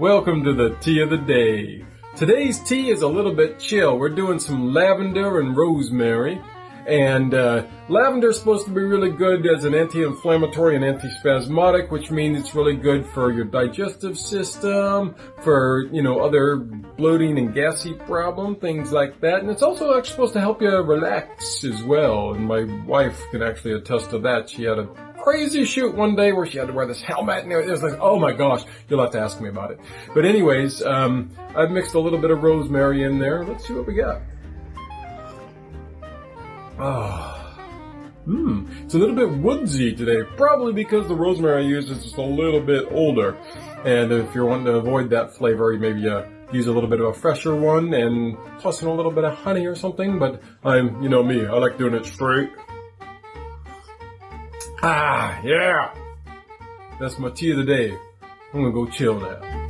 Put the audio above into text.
Welcome to the tea of the day. Today's tea is a little bit chill. We're doing some lavender and rosemary. And uh, lavender is supposed to be really good as an anti-inflammatory and antispasmodic, which means it's really good for your digestive system, for you know other bloating and gassy problem, things like that. And it's also supposed to help you relax as well. And my wife can actually attest to that. She had a crazy shoot one day where she had to wear this helmet and it was like, oh my gosh, you'll have to ask me about it. But anyways, um, I've mixed a little bit of rosemary in there. Let's see what we got. Ah. Mmm, it's a little bit woodsy today, probably because the rosemary I use is just a little bit older. And if you're wanting to avoid that flavor, you maybe uh, use a little bit of a fresher one and toss in a little bit of honey or something. But I'm, you know me, I like doing it straight. Ah, yeah. That's my tea of the day. I'm gonna go chill now.